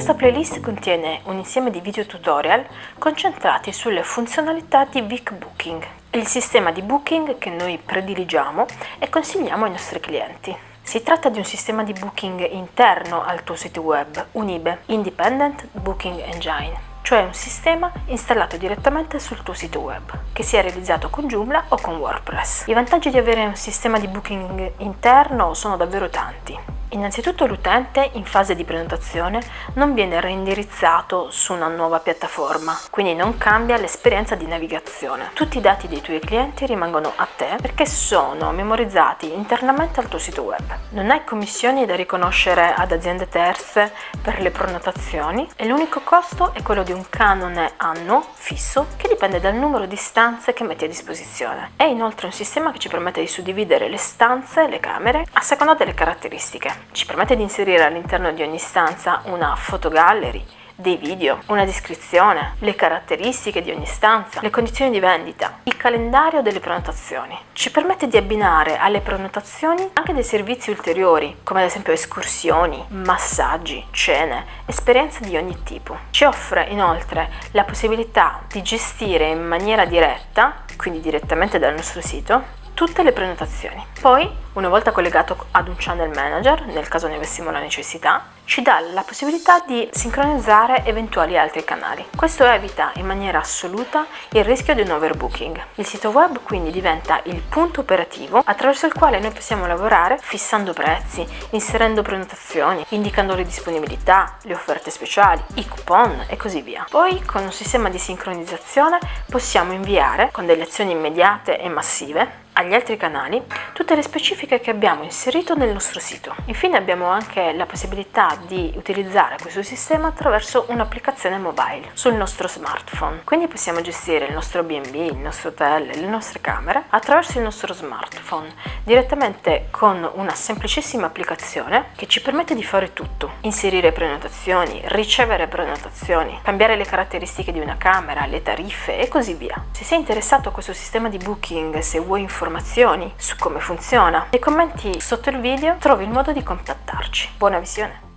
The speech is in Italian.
Questa playlist contiene un insieme di video tutorial concentrati sulle funzionalità di Vic Booking, il sistema di booking che noi prediligiamo e consigliamo ai nostri clienti. Si tratta di un sistema di booking interno al tuo sito web, un IBE, Independent Booking Engine cioè un sistema installato direttamente sul tuo sito web, che sia realizzato con Joomla o con WordPress. I vantaggi di avere un sistema di booking interno sono davvero tanti. Innanzitutto l'utente in fase di prenotazione non viene reindirizzato su una nuova piattaforma, quindi non cambia l'esperienza di navigazione. Tutti i dati dei tuoi clienti rimangono a te perché sono memorizzati internamente al tuo sito web. Non hai commissioni da riconoscere ad aziende terze per le prenotazioni e l'unico costo è quello di un canone annuo fisso che dipende dal numero di stanze che metti a disposizione. È inoltre un sistema che ci permette di suddividere le stanze e le camere a seconda delle caratteristiche. Ci permette di inserire all'interno di ogni stanza una fotogallery, dei video, una descrizione, le caratteristiche di ogni stanza, le condizioni di vendita, il calendario delle prenotazioni. Ci permette di abbinare alle prenotazioni anche dei servizi ulteriori, come ad esempio escursioni, massaggi, cene, esperienze di ogni tipo. Ci offre inoltre la possibilità di gestire in maniera diretta, quindi direttamente dal nostro sito, tutte le prenotazioni. Poi, una volta collegato ad un channel manager, nel caso ne avessimo la necessità, ci dà la possibilità di sincronizzare eventuali altri canali. Questo evita in maniera assoluta il rischio di un overbooking. Il sito web quindi diventa il punto operativo attraverso il quale noi possiamo lavorare fissando prezzi, inserendo prenotazioni, indicando le disponibilità, le offerte speciali, i coupon e così via. Poi con un sistema di sincronizzazione possiamo inviare con delle azioni immediate e massive agli altri canali tutte le specifiche che abbiamo inserito nel nostro sito. Infine abbiamo anche la possibilità di utilizzare questo sistema attraverso un'applicazione mobile sul nostro smartphone. Quindi possiamo gestire il nostro B&B, il nostro hotel, le nostre camere attraverso il nostro smartphone direttamente con una semplicissima applicazione che ci permette di fare tutto. Inserire prenotazioni, ricevere prenotazioni, cambiare le caratteristiche di una camera, le tariffe e così via. Se sei interessato a questo sistema di booking, se vuoi informazioni su come funziona, nei commenti sotto il video trovi il modo di contattarci. Buona visione!